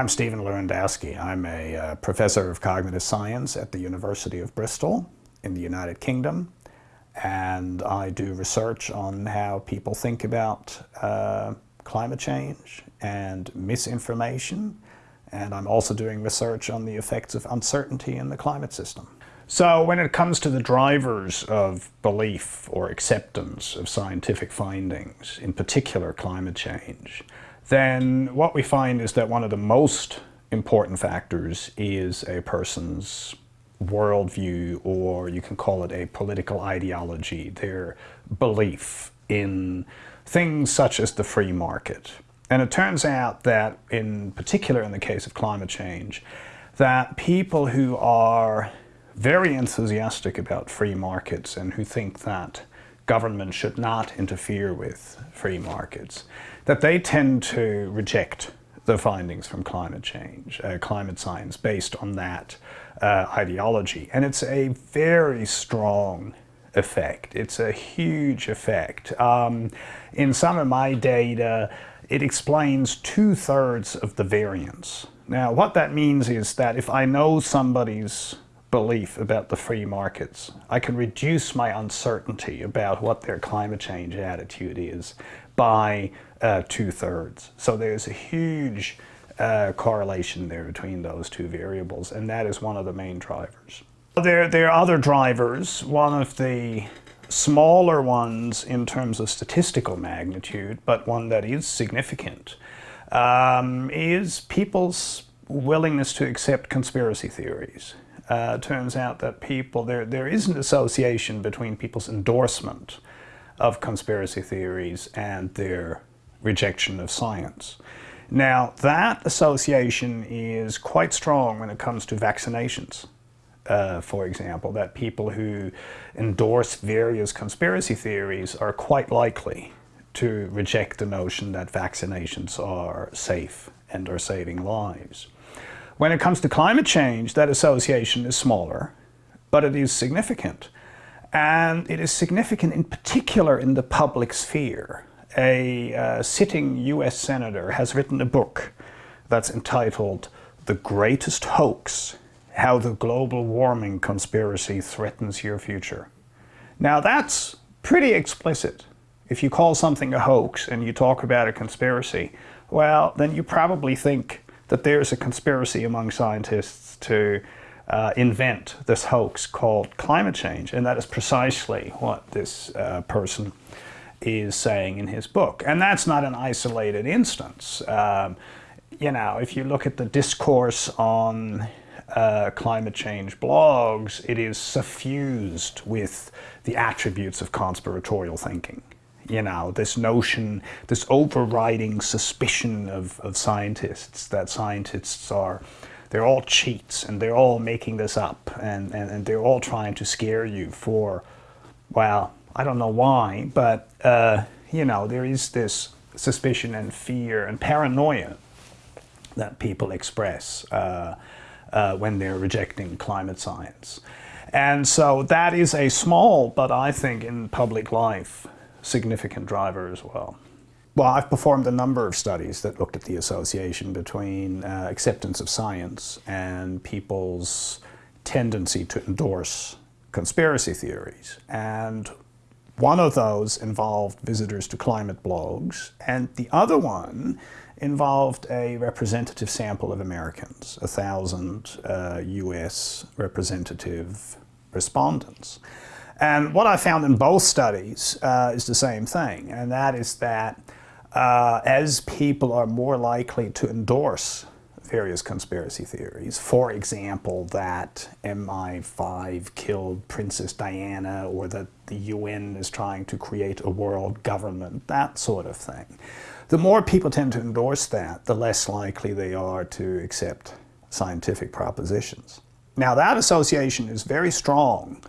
I'm Stephan Lewandowsky. I'm a uh, professor of cognitive science at the University of Bristol in the United Kingdom. And I do research on how people think about uh, climate change and misinformation. And I'm also doing research on the effects of uncertainty in the climate system. So when it comes to the drivers of belief or acceptance of scientific findings, in particular climate change, then what we find is that one of the most important factors is a person's worldview, or you can call it a political ideology, their belief in things such as the free market. And it turns out that, in particular in the case of climate change, that people who are very enthusiastic about free markets and who think that government should not interfere with free markets, that they tend to reject the findings from climate change, uh, climate science, based on that uh, ideology. And it's a very strong effect. It's a huge effect. Um, in some of my data, it explains two-thirds of the variance. Now, what that means is that if I know somebody's belief about the free markets. I can reduce my uncertainty about what their climate change attitude is by uh, two-thirds. So there's a huge uh, correlation there between those two variables, and that is one of the main drivers. There, there are other drivers. One of the smaller ones in terms of statistical magnitude, but one that is significant, um, is people's willingness to accept conspiracy theories uh, turns out that people, there, there is an association between people's endorsement of conspiracy theories and their rejection of science. Now, that association is quite strong when it comes to vaccinations. Uh, for example, that people who endorse various conspiracy theories are quite likely to reject the notion that vaccinations are safe and are saving lives. When it comes to climate change, that association is smaller, but it is significant. And it is significant in particular in the public sphere. A uh, sitting US senator has written a book that's entitled The Greatest Hoax, How the Global Warming Conspiracy Threatens Your Future. Now that's pretty explicit. If you call something a hoax and you talk about a conspiracy, well, then you probably think that there's a conspiracy among scientists to uh, invent this hoax called climate change. And that is precisely what this uh, person is saying in his book. And that's not an isolated instance. Um, you know, if you look at the discourse on uh, climate change blogs, it is suffused with the attributes of conspiratorial thinking you know, this notion, this overriding suspicion of, of scientists, that scientists are, they're all cheats and they're all making this up and, and, and they're all trying to scare you for, well, I don't know why, but, uh, you know, there is this suspicion and fear and paranoia that people express uh, uh, when they're rejecting climate science. And so that is a small, but I think in public life, significant driver as well. Well, I've performed a number of studies that looked at the association between uh, acceptance of science and people's tendency to endorse conspiracy theories. And one of those involved visitors to climate blogs, and the other one involved a representative sample of Americans, a thousand uh, US representative respondents. And what I found in both studies uh, is the same thing, and that is that uh, as people are more likely to endorse various conspiracy theories, for example, that MI5 killed Princess Diana or that the UN is trying to create a world government, that sort of thing. The more people tend to endorse that, the less likely they are to accept scientific propositions. Now that association is very strong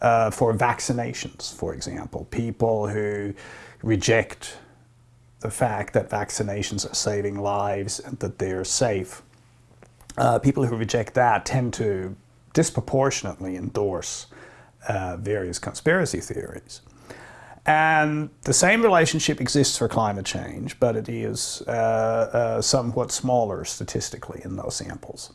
uh, for vaccinations, for example. People who reject the fact that vaccinations are saving lives and that they're safe. Uh, people who reject that tend to disproportionately endorse uh, various conspiracy theories. And the same relationship exists for climate change, but it is uh, uh, somewhat smaller statistically in those samples.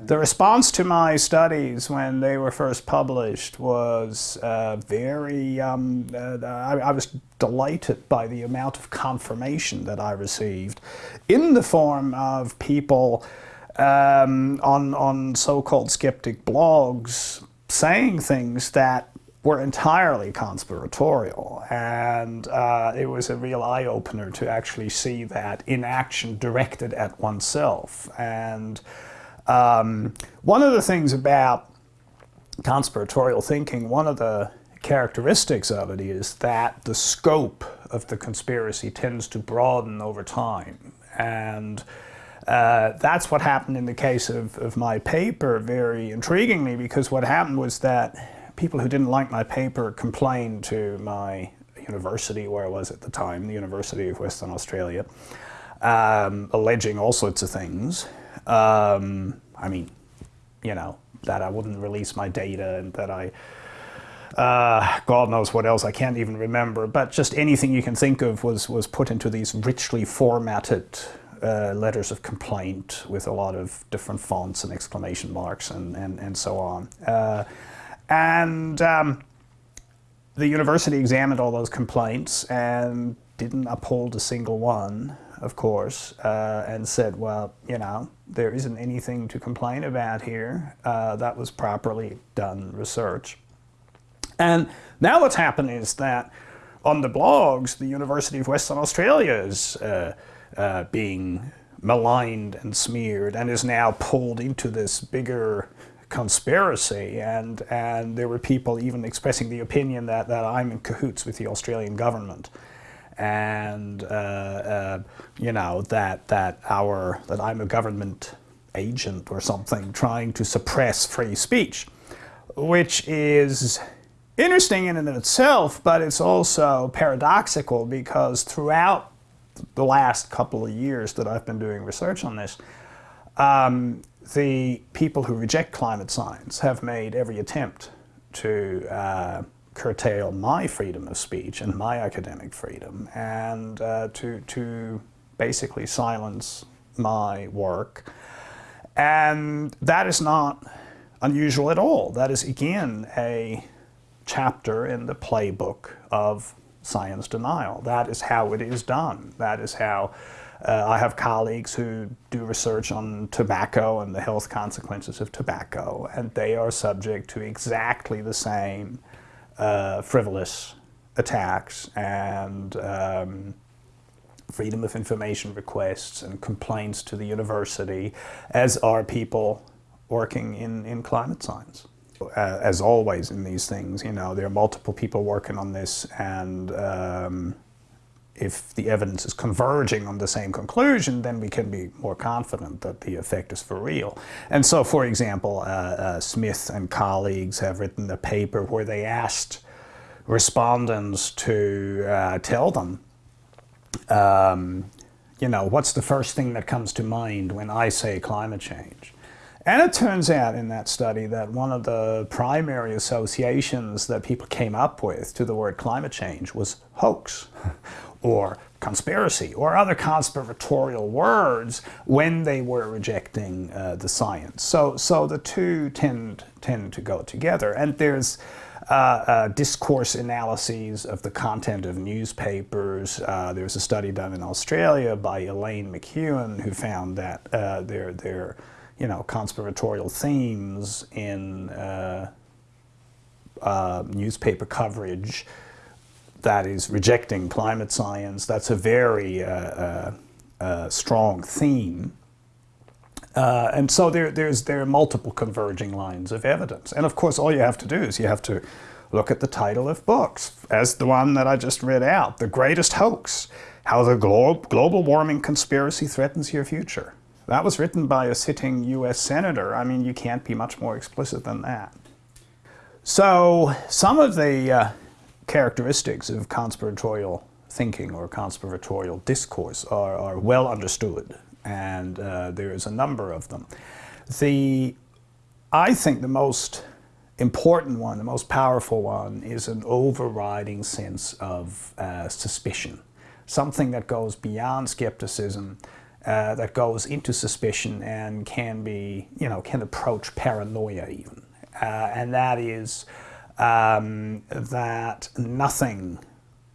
The response to my studies when they were first published was uh, very, um, uh, I, I, was delighted by the amount of confirmation that I received in the form of people um, on, on so-called skeptic blogs saying things that were entirely conspiratorial. And uh, it was a real eye-opener to actually see that in action directed at oneself. And um, one of the things about conspiratorial thinking, one of the characteristics of it is that the scope of the conspiracy tends to broaden over time. And uh, that's what happened in the case of, of my paper, very intriguingly, because what happened was that people who didn't like my paper complained to my university, where I was at the time, the University of Western Australia, um, alleging all sorts of things. Um, I mean, you know, that I wouldn't release my data and that I, uh, God knows what else, I can't even remember, but just anything you can think of was, was put into these richly formatted uh, letters of complaint with a lot of different fonts and exclamation marks and, and, and so on. Uh, and um, the university examined all those complaints and didn't uphold a single one of course, uh, and said, well, you know, there isn't anything to complain about here. Uh, that was properly done research. And now what's happened is that on the blogs, the University of Western Australia is uh, uh being maligned and smeared and is now pulled into this bigger conspiracy. And and there were people even expressing the opinion that, that I'm in cahoots with the Australian government. And uh, uh, you know that that our that I'm a government agent or something trying to suppress free speech, which is interesting in and of itself, but it's also paradoxical because throughout the last couple of years that I've been doing research on this, um, the people who reject climate science have made every attempt to uh, curtail my freedom of speech and my academic freedom and uh, to, to basically silence my work. And that is not unusual at all. That is, again, a chapter in the playbook of science denial. That is how it is done. That is how uh, I have colleagues who do research on tobacco and the health consequences of tobacco, and they are subject to exactly the same uh, frivolous attacks and um, freedom of information requests and complaints to the university, as are people working in, in climate science. As always in these things, you know, there are multiple people working on this and um, if the evidence is converging on the same conclusion, then we can be more confident that the effect is for real. And so, for example, uh, uh, Smith and colleagues have written a paper where they asked respondents to uh, tell them, um, you know, what's the first thing that comes to mind when I say climate change? And it turns out in that study that one of the primary associations that people came up with to the word climate change was hoax or conspiracy or other conspiratorial words when they were rejecting uh, the science. So, so the two tend, tend to go together. And there's uh, uh, discourse analyses of the content of newspapers. Uh, there was a study done in Australia by Elaine McKewon who found that uh, there, there you know, conspiratorial themes in uh, uh, newspaper coverage that is rejecting climate science. That's a very uh, uh, uh strong theme. Uh, and so there, there's, there are multiple converging lines of evidence. And of course, all you have to do is you have to look at the title of books, as the one that I just read out, The Greatest Hoax, How the Glo Global Warming Conspiracy Threatens Your Future. That was written by a sitting US Senator. I mean, you can't be much more explicit than that. So some of the uh, characteristics of conspiratorial thinking or conspiratorial discourse are, are well understood, and uh, there is a number of them. The, I think the most important one, the most powerful one, is an overriding sense of uh, suspicion. Something that goes beyond skepticism, uh, that goes into suspicion and can be, you know, can approach paranoia even. Uh, and that is um, that nothing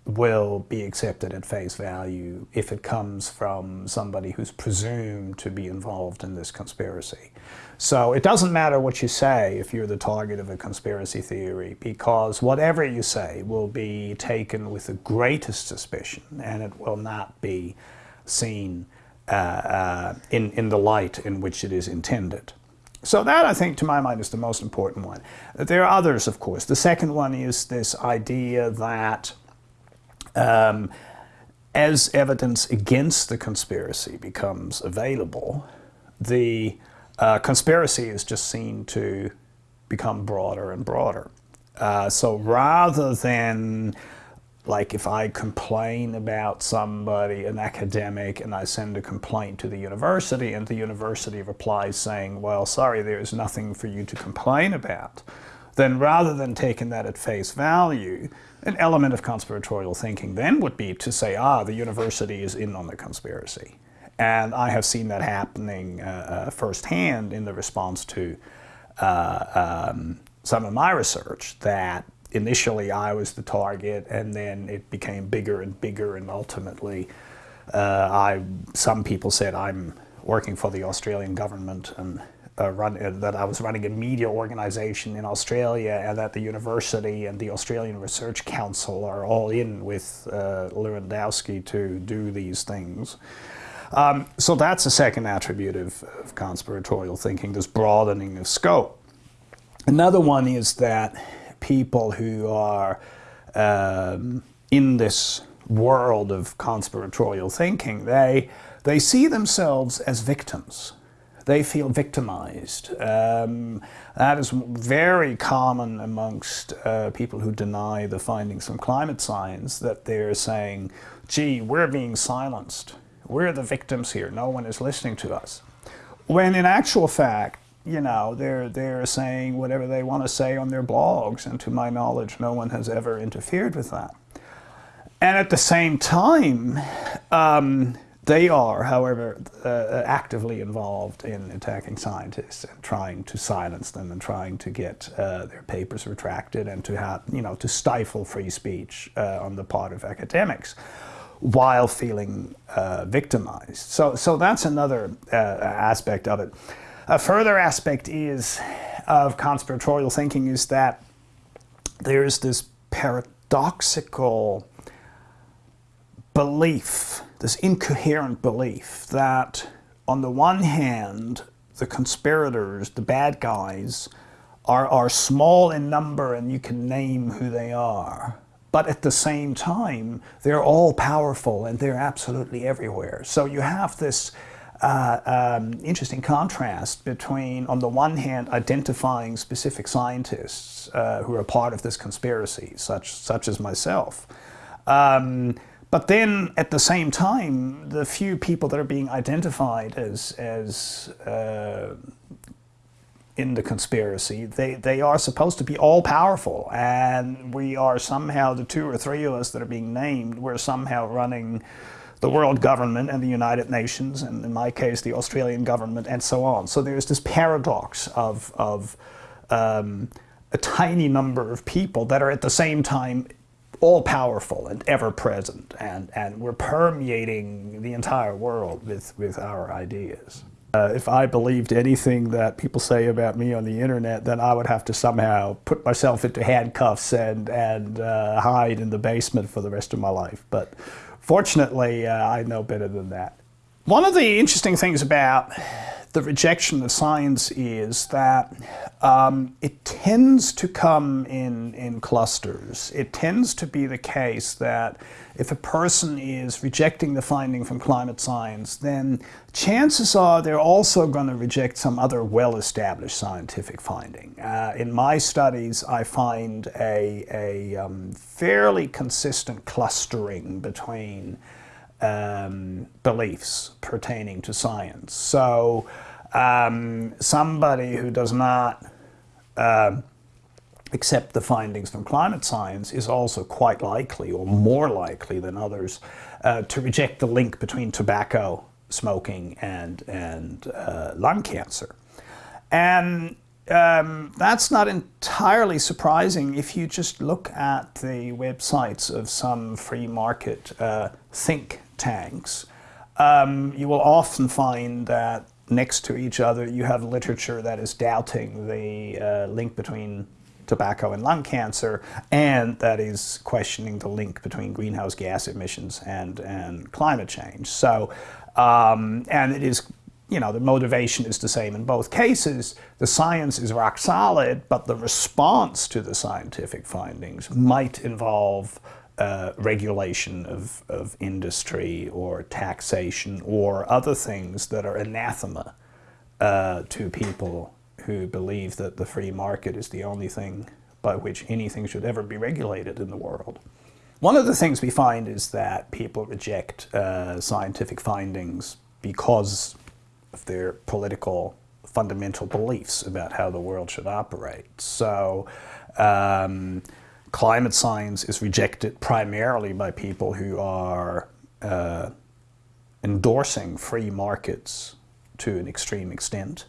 will be accepted at face value if it comes from somebody who's presumed to be involved in this conspiracy. So it doesn't matter what you say if you're the target of a conspiracy theory because whatever you say will be taken with the greatest suspicion and it will not be seen uh, uh, in, in the light in which it is intended. So that, I think, to my mind, is the most important one. There are others, of course. The second one is this idea that um, as evidence against the conspiracy becomes available, the uh, conspiracy is just seen to become broader and broader. Uh, so rather than like if I complain about somebody, an academic, and I send a complaint to the university and the university replies saying, well, sorry, there's nothing for you to complain about, then rather than taking that at face value, an element of conspiratorial thinking then would be to say, ah, the university is in on the conspiracy. And I have seen that happening uh, uh, firsthand in the response to uh, um, some of my research that initially I was the target and then it became bigger and bigger and ultimately uh, I, some people said I'm working for the Australian government and uh, run, uh, that I was running a media organization in Australia and that the university and the Australian Research Council are all in with uh, Lewandowsky to do these things. Um, so that's a second attribute of, of, conspiratorial thinking, this broadening of scope. Another one is that people who are um, in this world of conspiratorial thinking, they, they see themselves as victims they feel victimized. Um, that is very common amongst uh, people who deny the findings from climate science, that they're saying, gee, we're being silenced. We're the victims here. No one is listening to us. When in actual fact, you know, they're, they're saying whatever they want to say on their blogs, and to my knowledge, no one has ever interfered with that. And at the same time, um, they are, however, uh, actively involved in attacking scientists and trying to silence them and trying to get uh, their papers retracted and to have, you know, to stifle free speech uh, on the part of academics while feeling uh, victimized. So, so that's another uh, aspect of it. A further aspect is of conspiratorial thinking is that there's this paradoxical belief, this incoherent belief that on the one hand, the conspirators, the bad guys, are, are small in number and you can name who they are. But at the same time, they're all powerful and they're absolutely everywhere. So you have this uh, um, interesting contrast between, on the one hand, identifying specific scientists uh, who are part of this conspiracy, such, such as myself, um, but then at the same time, the few people that are being identified as, as uh, in the conspiracy, they, they are supposed to be all powerful. And we are somehow, the two or three of us that are being named, we're somehow running the world government and the United Nations, and in my case, the Australian government, and so on. So there's this paradox of, of um, a tiny number of people that are at the same time all-powerful and ever-present, and, and we're permeating the entire world with, with our ideas. Uh, if I believed anything that people say about me on the internet, then I would have to somehow put myself into handcuffs and, and uh, hide in the basement for the rest of my life. But fortunately, uh, I know better than that. One of the interesting things about the rejection of science is that um, it tends to come in, in clusters. It tends to be the case that if a person is rejecting the finding from climate science, then chances are they're also going to reject some other well-established scientific finding. Uh, in my studies, I find a, a um, fairly consistent clustering between um, beliefs pertaining to science. So um, somebody who does not uh, accept the findings from climate science is also quite likely, or more likely than others, uh, to reject the link between tobacco smoking and, and uh, lung cancer. And um, that's not entirely surprising if you just look at the websites of some free market uh, think tanks. Um, you will often find that next to each other you have literature that is doubting the uh, link between tobacco and lung cancer, and that is questioning the link between greenhouse gas emissions and, and climate change. So, um, and it is, you know, the motivation is the same in both cases. The science is rock solid, but the response to the scientific findings might involve uh, regulation of, of industry or taxation or other things that are anathema uh, to people who believe that the free market is the only thing by which anything should ever be regulated in the world. One of the things we find is that people reject uh, scientific findings because of their political fundamental beliefs about how the world should operate. So um, climate science is rejected primarily by people who are uh, endorsing free markets to an extreme extent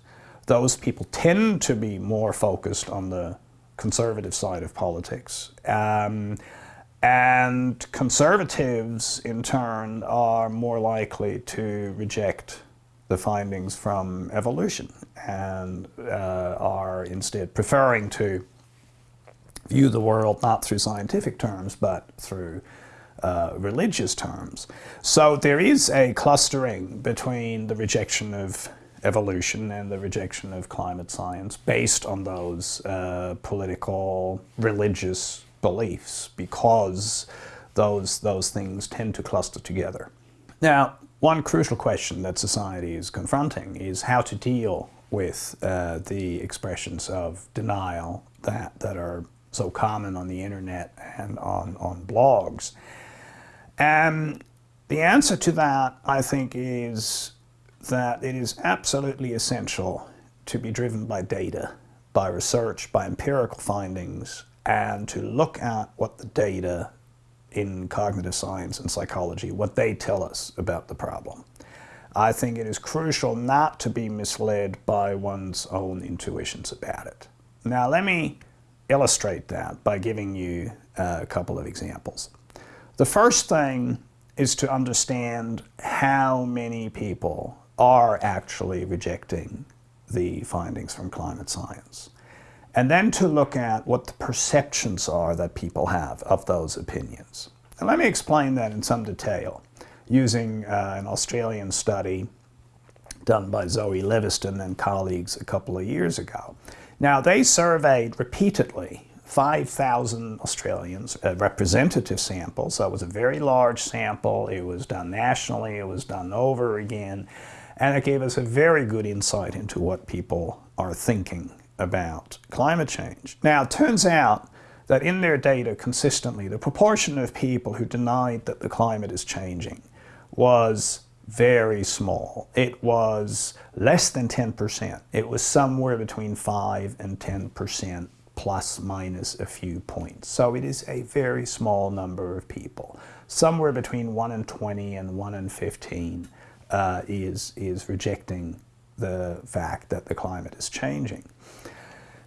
those people tend to be more focused on the conservative side of politics. Um, and conservatives, in turn, are more likely to reject the findings from evolution and uh, are instead preferring to view the world not through scientific terms, but through uh, religious terms. So there is a clustering between the rejection of evolution and the rejection of climate science based on those uh, political, religious beliefs because those, those things tend to cluster together. Now, one crucial question that society is confronting is how to deal with uh, the expressions of denial that, that are so common on the internet and on, on blogs. And the answer to that, I think, is that it is absolutely essential to be driven by data, by research, by empirical findings, and to look at what the data in cognitive science and psychology, what they tell us about the problem. I think it is crucial not to be misled by one's own intuitions about it. Now let me illustrate that by giving you a couple of examples. The first thing is to understand how many people are actually rejecting the findings from climate science. And then to look at what the perceptions are that people have of those opinions. And let me explain that in some detail using uh, an Australian study done by Zoe Leviston and colleagues a couple of years ago. Now they surveyed repeatedly 5,000 Australians, a representative sample, so it was a very large sample, it was done nationally, it was done over again, and it gave us a very good insight into what people are thinking about climate change. Now, it turns out that in their data consistently, the proportion of people who denied that the climate is changing was very small. It was less than 10%. It was somewhere between 5 and 10% plus minus a few points. So it is a very small number of people, somewhere between 1 and 20 and 1 and 15 uh, is, is rejecting the fact that the climate is changing.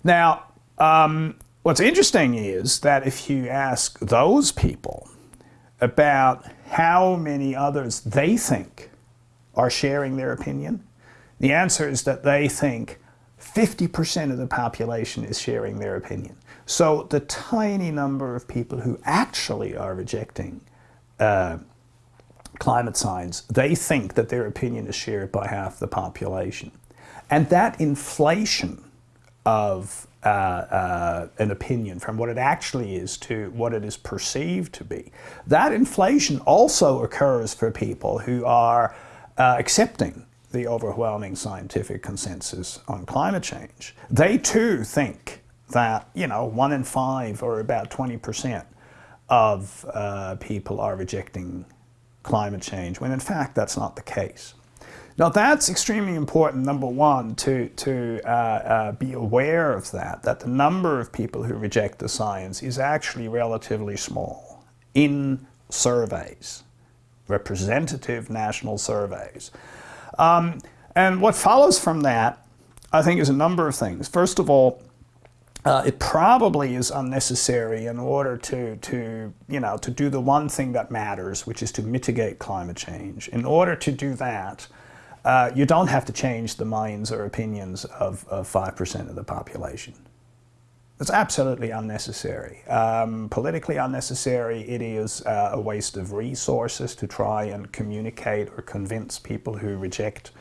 Now, um, what's interesting is that if you ask those people about how many others they think are sharing their opinion, the answer is that they think 50% of the population is sharing their opinion. So the tiny number of people who actually are rejecting uh, climate science, they think that their opinion is shared by half the population. And that inflation of uh, uh, an opinion from what it actually is to what it is perceived to be, that inflation also occurs for people who are uh, accepting the overwhelming scientific consensus on climate change. They too think that, you know, one in five or about 20% of uh, people are rejecting climate change, when in fact that's not the case. Now that's extremely important, number one, to, to uh, uh, be aware of that, that the number of people who reject the science is actually relatively small in surveys, representative national surveys. Um, and what follows from that, I think, is a number of things. First of all, uh, it probably is unnecessary in order to, to, you know, to do the one thing that matters, which is to mitigate climate change. In order to do that, uh, you don't have to change the minds or opinions of, 5% of the population. It's absolutely unnecessary. Um, politically unnecessary, it is uh, a waste of resources to try and communicate or convince people who reject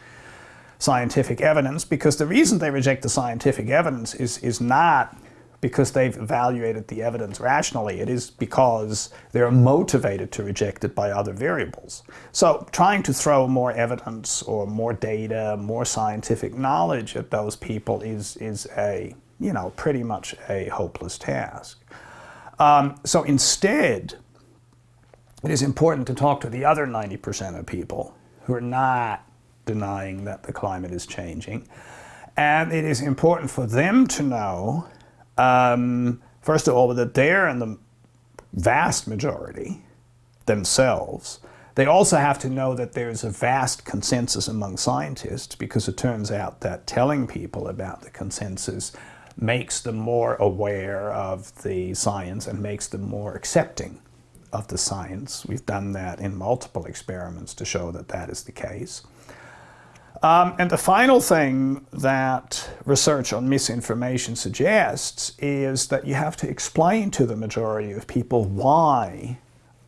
scientific evidence because the reason they reject the scientific evidence is, is not because they've evaluated the evidence rationally. It is because they're motivated to reject it by other variables. So trying to throw more evidence or more data, more scientific knowledge at those people is, is a, you know, pretty much a hopeless task. Um, so instead, it is important to talk to the other 90% of people who are not denying that the climate is changing. And it is important for them to know um, first of all, that they're in the vast majority themselves. They also have to know that there's a vast consensus among scientists because it turns out that telling people about the consensus makes them more aware of the science and makes them more accepting of the science. We've done that in multiple experiments to show that that is the case. Um, and the final thing that research on misinformation suggests is that you have to explain to the majority of people why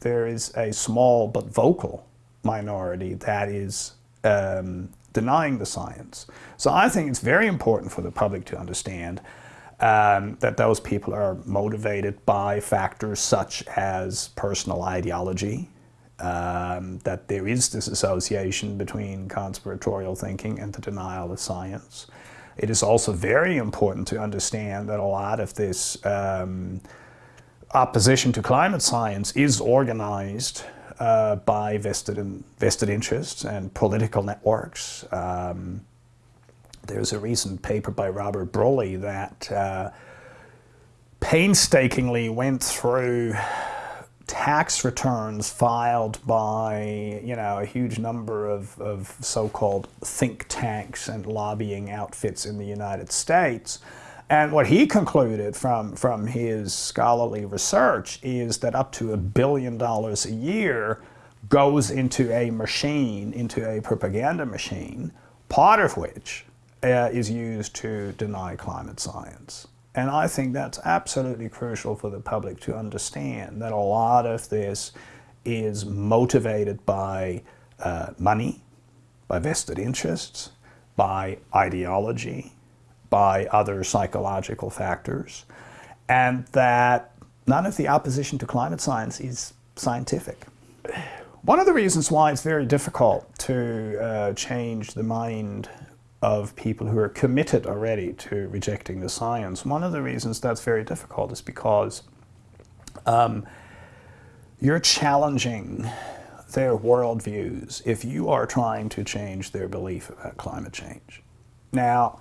there is a small but vocal minority that is um, denying the science. So I think it's very important for the public to understand um, that those people are motivated by factors such as personal ideology, um, that there is this association between conspiratorial thinking and the denial of science. It is also very important to understand that a lot of this um, opposition to climate science is organized uh, by vested, in, vested interests and political networks. Um, there's a recent paper by Robert Brulle that uh, painstakingly went through tax returns filed by, you know, a huge number of, of so-called think tanks and lobbying outfits in the United States. And what he concluded from, from his scholarly research is that up to a billion dollars a year goes into a machine, into a propaganda machine, part of which uh, is used to deny climate science. And I think that's absolutely crucial for the public to understand that a lot of this is motivated by uh, money, by vested interests, by ideology, by other psychological factors, and that none of the opposition to climate science is scientific. One of the reasons why it's very difficult to uh, change the mind of people who are committed already to rejecting the science. One of the reasons that's very difficult is because um, you're challenging their worldviews if you are trying to change their belief about climate change. Now,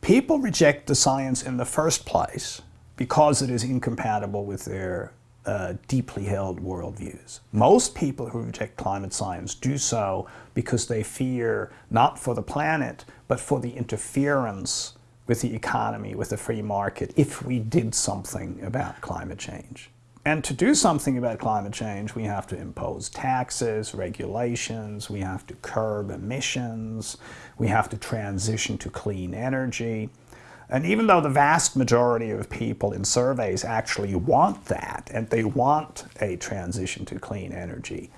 people reject the science in the first place because it is incompatible with their uh, deeply held worldviews. Most people who reject climate science do so because they fear not for the planet, but for the interference with the economy, with the free market, if we did something about climate change. And to do something about climate change, we have to impose taxes, regulations, we have to curb emissions, we have to transition to clean energy. And even though the vast majority of people in surveys actually want that, and they want a transition to clean energy,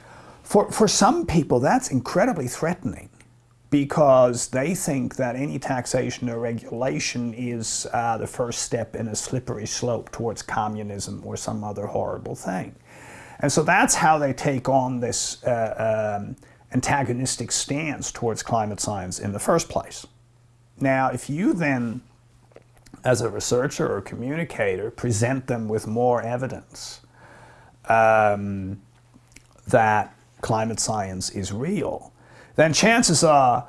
for, for some people that's incredibly threatening because they think that any taxation or regulation is uh, the first step in a slippery slope towards communism or some other horrible thing. And so that's how they take on this uh, um, antagonistic stance towards climate science in the first place. Now, if you then as a researcher or communicator, present them with more evidence um, that climate science is real, then chances are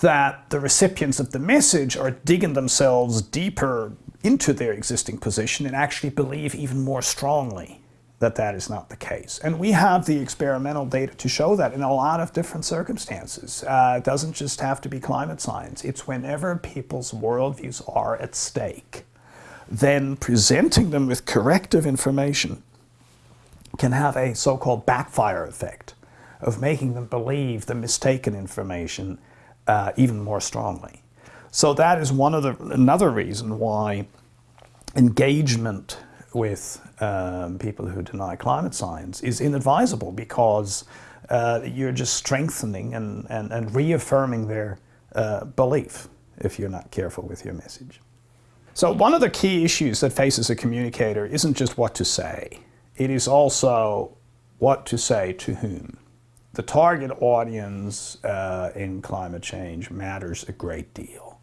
that the recipients of the message are digging themselves deeper into their existing position and actually believe even more strongly that that is not the case. And we have the experimental data to show that in a lot of different circumstances. Uh, it doesn't just have to be climate science. It's whenever people's worldviews are at stake, then presenting them with corrective information can have a so-called backfire effect of making them believe the mistaken information uh, even more strongly. So that is one of the another reason why engagement with um, people who deny climate science is inadvisable because uh, you're just strengthening and, and, and reaffirming their uh, belief if you're not careful with your message. So one of the key issues that faces a communicator isn't just what to say. It is also what to say to whom. The target audience uh, in climate change matters a great deal.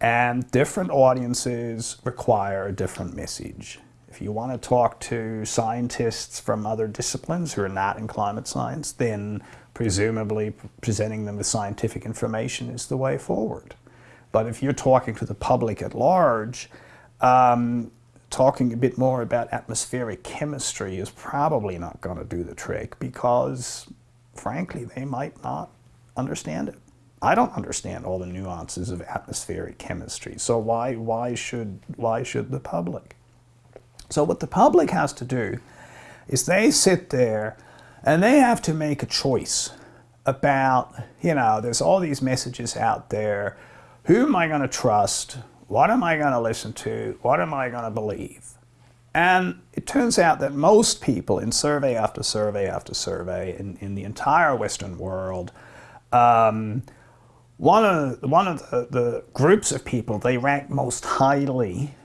And different audiences require a different message. If you want to talk to scientists from other disciplines who are not in climate science, then presumably presenting them with scientific information is the way forward. But if you're talking to the public at large, um, talking a bit more about atmospheric chemistry is probably not going to do the trick because, frankly, they might not understand it. I don't understand all the nuances of atmospheric chemistry, so why, why, should, why should the public? So what the public has to do is they sit there and they have to make a choice about, you know, there's all these messages out there. Who am I going to trust? What am I going to listen to? What am I going to believe? And it turns out that most people in survey after survey after survey in, in the entire Western world, um, one of, one of the, the, groups of people they rank most highly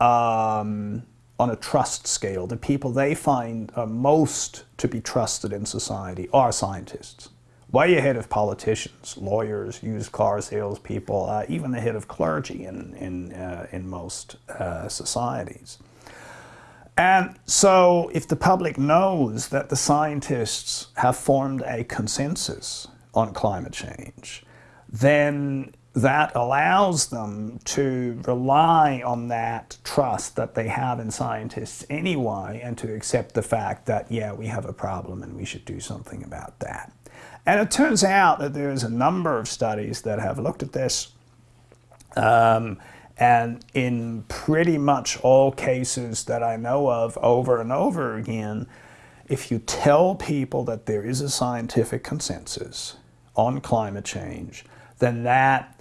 um, on a trust scale, the people they find most to be trusted in society are scientists. Way ahead of politicians, lawyers, used car salespeople, uh, even ahead of clergy in, in, uh, in most uh, societies. And so if the public knows that the scientists have formed a consensus on climate change, then that allows them to rely on that trust that they have in scientists anyway and to accept the fact that, yeah, we have a problem and we should do something about that. And it turns out that there's a number of studies that have looked at this um, and in pretty much all cases that I know of over and over again, if you tell people that there is a scientific consensus on climate change, then that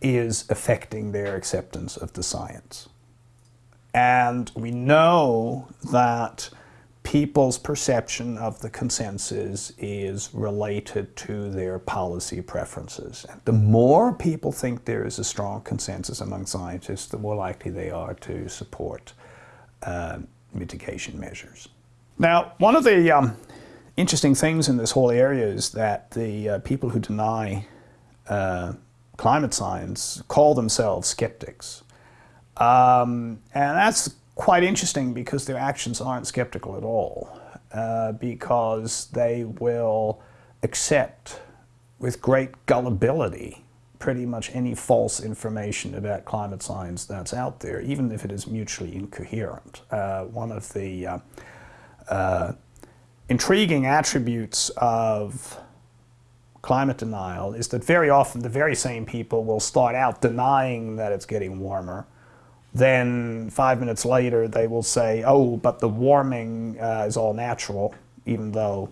is affecting their acceptance of the science. And we know that people's perception of the consensus is related to their policy preferences. And the more people think there is a strong consensus among scientists, the more likely they are to support uh, mitigation measures. Now, one of the um, interesting things in this whole area is that the uh, people who deny uh, climate science call themselves skeptics. Um, and that's quite interesting because their actions aren't skeptical at all, uh, because they will accept with great gullibility pretty much any false information about climate science that's out there, even if it is mutually incoherent. Uh, one of the uh, uh intriguing attributes of climate denial is that very often the very same people will start out denying that it's getting warmer. Then five minutes later they will say, oh, but the warming uh, is all natural, even though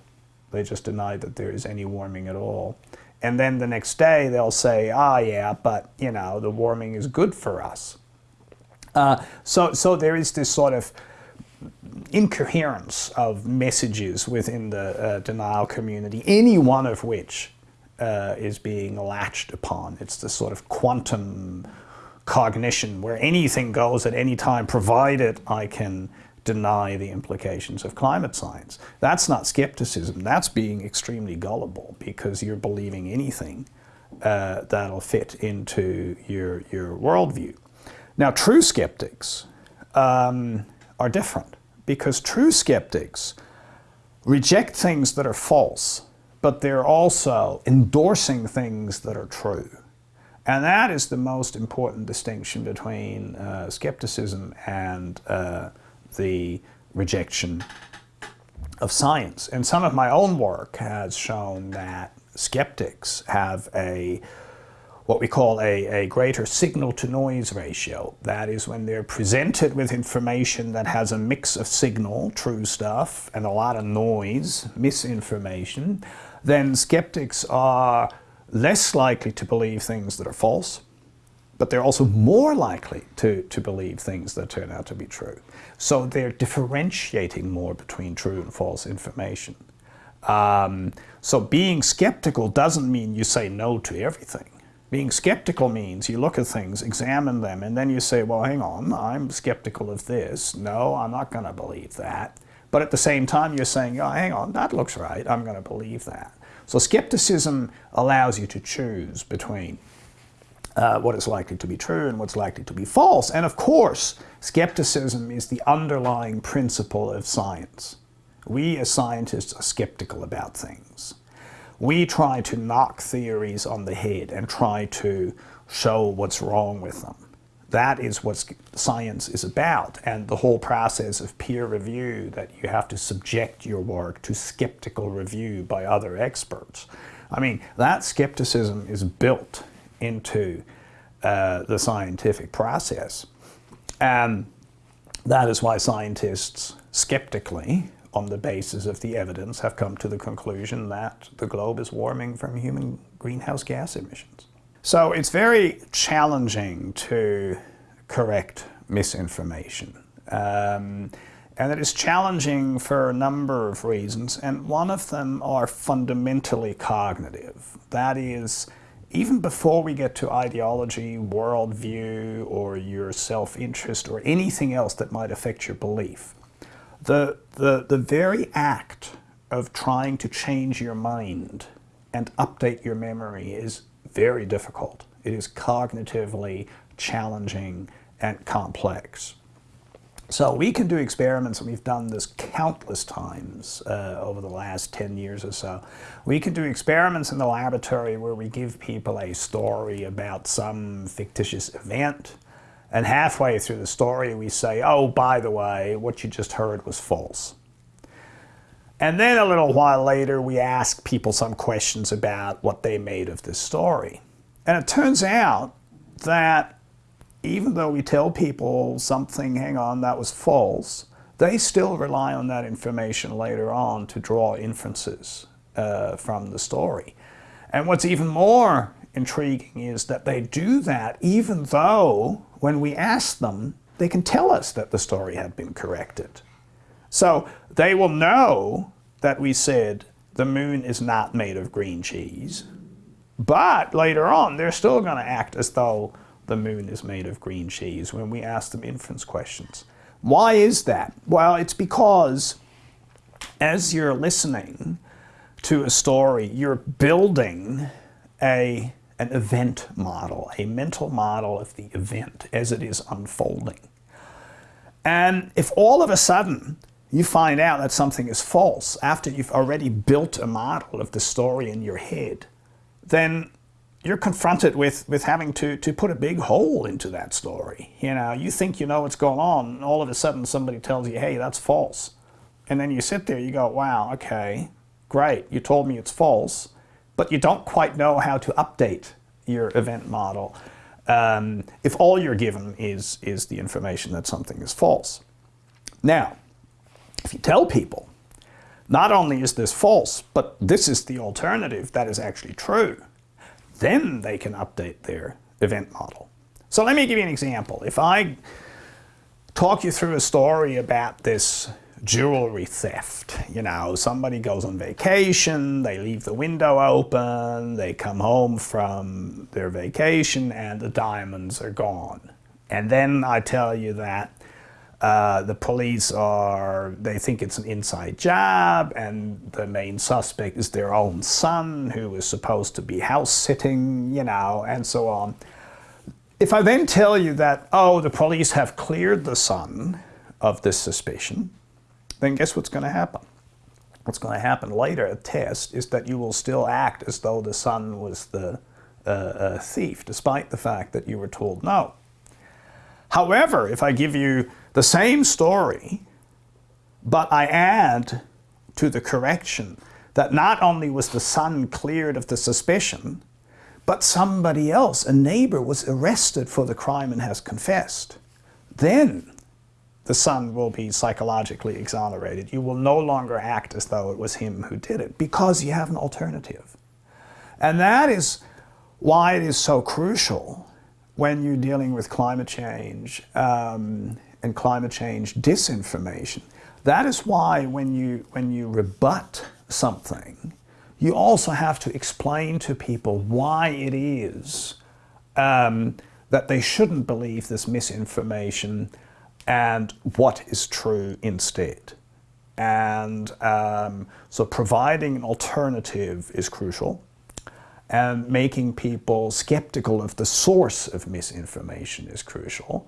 they just denied that there is any warming at all. And then the next day they'll say, ah, yeah, but, you know, the warming is good for us. Uh, so, so there is this sort of incoherence of messages within the uh, denial community, any one of which uh, is being latched upon. It's the sort of quantum cognition where anything goes at any time provided I can deny the implications of climate science. That's not skepticism, that's being extremely gullible because you're believing anything uh, that'll fit into your, your worldview. Now true skeptics um, are different because true skeptics reject things that are false but they're also endorsing things that are true. And that is the most important distinction between uh, skepticism and uh, the rejection of science. And some of my own work has shown that skeptics have a what we call a, a greater signal-to-noise ratio. That is when they're presented with information that has a mix of signal, true stuff, and a lot of noise, misinformation, then skeptics are less likely to believe things that are false, but they're also more likely to, to believe things that turn out to be true. So they're differentiating more between true and false information. Um, so being skeptical doesn't mean you say no to everything. Being skeptical means you look at things, examine them, and then you say, well, hang on, I'm skeptical of this. No, I'm not going to believe that. But at the same time, you're saying, oh, hang on, that looks right. I'm going to believe that. So skepticism allows you to choose between uh, what is likely to be true and what's likely to be false. And of course, skepticism is the underlying principle of science. We as scientists are skeptical about things we try to knock theories on the head and try to show what's wrong with them. That is what science is about and the whole process of peer review that you have to subject your work to skeptical review by other experts. I mean, that skepticism is built into uh, the scientific process. And that is why scientists skeptically on the basis of the evidence, have come to the conclusion that the globe is warming from human greenhouse gas emissions. So it's very challenging to correct misinformation. Um, and it is challenging for a number of reasons, and one of them are fundamentally cognitive. That is, even before we get to ideology, worldview, or your self-interest, or anything else that might affect your belief, the, the, the very act of trying to change your mind and update your memory is very difficult. It is cognitively challenging and complex. So we can do experiments, and we've done this countless times uh, over the last 10 years or so. We can do experiments in the laboratory where we give people a story about some fictitious event, and halfway through the story, we say, oh, by the way, what you just heard was false. And then a little while later, we ask people some questions about what they made of this story. And it turns out that even though we tell people something, hang on, that was false, they still rely on that information later on to draw inferences uh, from the story. And what's even more intriguing is that they do that even though when we ask them, they can tell us that the story had been corrected. So they will know that we said the moon is not made of green cheese, but later on they're still going to act as though the moon is made of green cheese when we ask them inference questions. Why is that? Well, it's because as you're listening to a story, you're building a an event model, a mental model of the event as it is unfolding. And if all of a sudden you find out that something is false after you've already built a model of the story in your head, then you're confronted with, with having to, to put a big hole into that story. You know, you think you know what's going on, and all of a sudden somebody tells you, hey, that's false. And then you sit there, you go, wow, okay, great, you told me it's false but you don't quite know how to update your event model um, if all you're given is, is the information that something is false. Now, if you tell people, not only is this false, but this is the alternative that is actually true, then they can update their event model. So let me give you an example. If I talk you through a story about this jewelry theft. You know, somebody goes on vacation, they leave the window open, they come home from their vacation and the diamonds are gone. And then I tell you that uh, the police are, they think it's an inside job and the main suspect is their own son who is supposed to be house sitting, you know, and so on. If I then tell you that, oh, the police have cleared the son of this suspicion, then guess what's going to happen? what's going to happen later at test is that you will still act as though the son was the uh, uh, thief, despite the fact that you were told no. However, if I give you the same story, but I add to the correction that not only was the son cleared of the suspicion, but somebody else, a neighbor, was arrested for the crime and has confessed, then the son will be psychologically exonerated. You will no longer act as though it was him who did it because you have an alternative. And that is why it is so crucial when you're dealing with climate change um, and climate change disinformation. That is why when you, when you rebut something, you also have to explain to people why it is um, that they shouldn't believe this misinformation and what is true instead. And um, so providing an alternative is crucial and making people skeptical of the source of misinformation is crucial,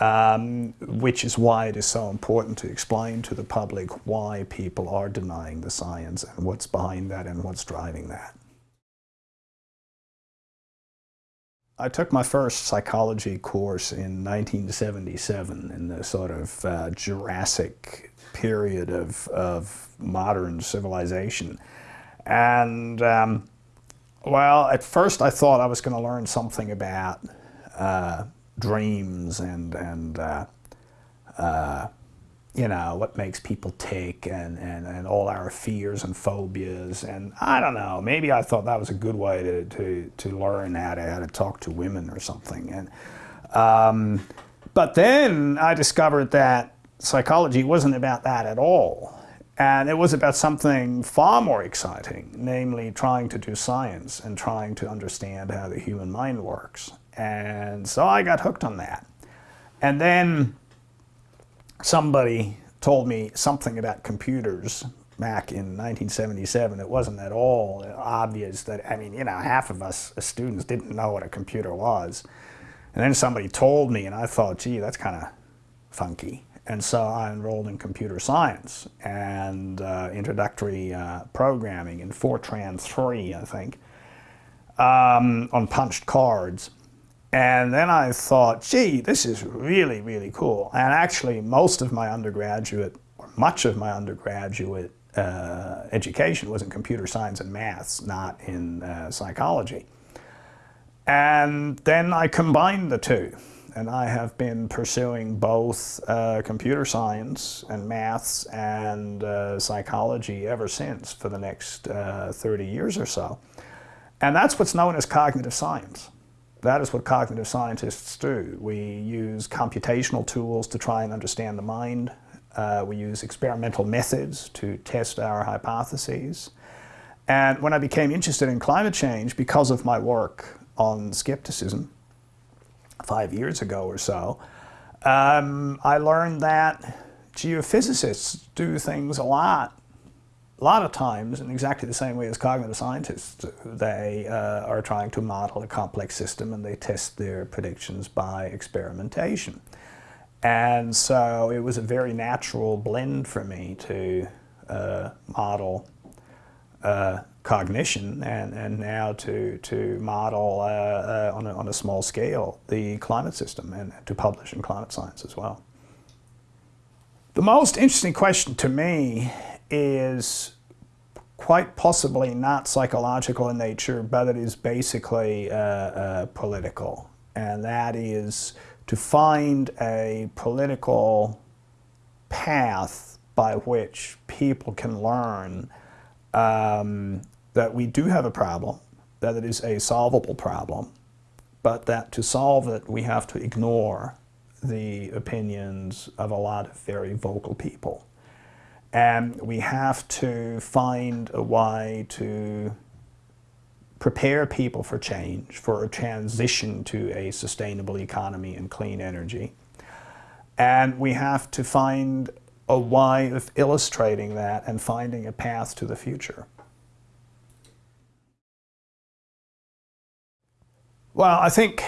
um, which is why it is so important to explain to the public why people are denying the science and what's behind that and what's driving that. I took my first psychology course in 1977 in the sort of uh, Jurassic period of, of modern civilization. And um, well, at first I thought I was going to learn something about uh, dreams and, and uh, uh, you know, what makes people tick and, and, and all our fears and phobias. And I don't know, maybe I thought that was a good way to, to, to learn how to, how to talk to women or something. And, um, but then I discovered that psychology wasn't about that at all. And it was about something far more exciting, namely trying to do science and trying to understand how the human mind works. And so I got hooked on that. And then somebody told me something about computers back in 1977. It wasn't at all obvious that, I mean, you know, half of us as students didn't know what a computer was. And then somebody told me and I thought, gee, that's kind of funky. And so I enrolled in computer science and uh, introductory uh, programming in Fortran 3, I think, um, on punched cards. And then I thought, gee, this is really, really cool. And actually, most of my undergraduate, or much of my undergraduate uh, education was in computer science and maths, not in uh, psychology. And then I combined the two and I have been pursuing both uh, computer science and maths and uh, psychology ever since for the next uh, 30 years or so. And that's what's known as cognitive science. That is what cognitive scientists do. We use computational tools to try and understand the mind. Uh, we use experimental methods to test our hypotheses. And when I became interested in climate change because of my work on skepticism, five years ago or so, um, I learned that geophysicists do things a lot, a lot of times in exactly the same way as cognitive scientists. They uh, are trying to model a complex system and they test their predictions by experimentation. And so it was a very natural blend for me to uh, model uh, cognition and, and now to, to model uh, uh, on, a, on a small scale the climate system and to publish in climate science as well. The most interesting question to me is quite possibly not psychological in nature, but it is basically uh, uh, political. And that is to find a political path by which people can learn um, that we do have a problem, that it is a solvable problem, but that to solve it we have to ignore the opinions of a lot of very vocal people. And we have to find a way to prepare people for change, for a transition to a sustainable economy and clean energy. And we have to find a way of illustrating that and finding a path to the future. Well, I think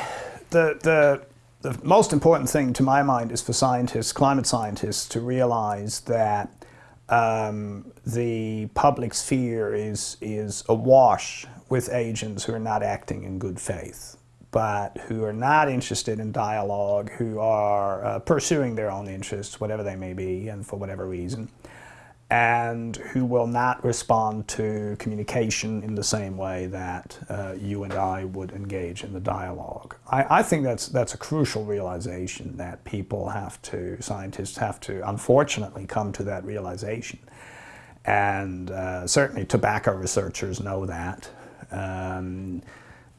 the, the, the most important thing to my mind is for scientists, climate scientists, to realize that um, the public sphere is, is awash with agents who are not acting in good faith, but who are not interested in dialogue, who are uh, pursuing their own interests, whatever they may be, and for whatever reason and who will not respond to communication in the same way that uh, you and I would engage in the dialogue. I, I, think that's, that's a crucial realization that people have to, scientists have to unfortunately come to that realization. And uh, certainly tobacco researchers know that. Um,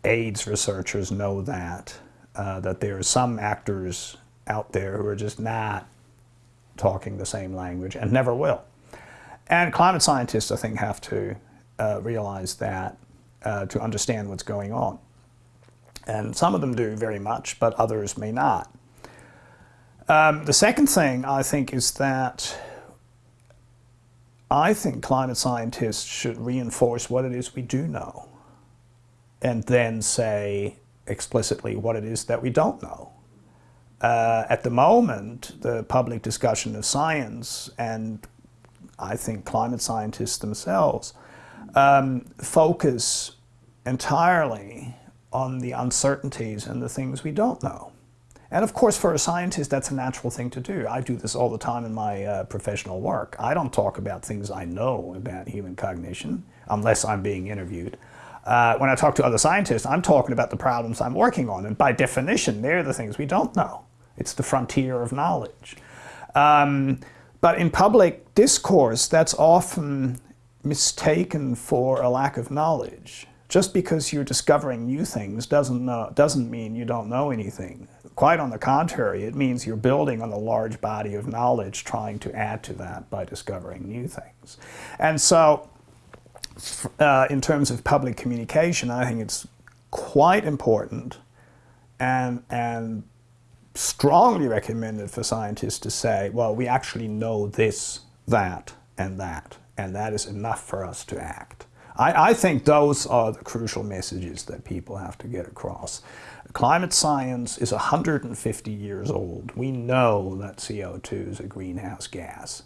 AIDS researchers know that, uh, that there are some actors out there who are just not talking the same language and never will. And climate scientists, I think, have to uh, realize that uh, to understand what's going on. And some of them do very much, but others may not. Um, the second thing, I think, is that I think climate scientists should reinforce what it is we do know and then say explicitly what it is that we don't know. Uh, at the moment, the public discussion of science and I think climate scientists themselves, um, focus entirely on the uncertainties and the things we don't know. And of course, for a scientist, that's a natural thing to do. I do this all the time in my uh, professional work. I don't talk about things I know about human cognition, unless I'm being interviewed. Uh, when I talk to other scientists, I'm talking about the problems I'm working on. And by definition, they're the things we don't know. It's the frontier of knowledge. Um, but in public discourse, that's often mistaken for a lack of knowledge. Just because you're discovering new things doesn't, know, doesn't mean you don't know anything. Quite on the contrary, it means you're building on a large body of knowledge trying to add to that by discovering new things. And so uh, in terms of public communication, I think it's quite important and, and strongly recommended for scientists to say, well, we actually know this, that, and that, and that is enough for us to act. I, I think those are the crucial messages that people have to get across. Climate science is 150 years old. We know that CO2 is a greenhouse gas.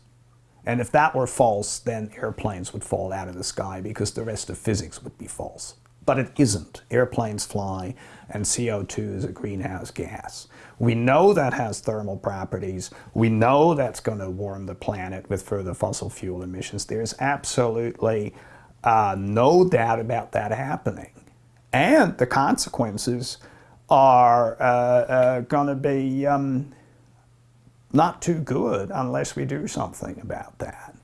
And if that were false, then airplanes would fall out of the sky because the rest of physics would be false. But it isn't. Airplanes fly and CO2 is a greenhouse gas. We know that has thermal properties. We know that's going to warm the planet with further fossil fuel emissions. There's absolutely uh, no doubt about that happening. And the consequences are uh, uh, going to be um, not too good unless we do something about that.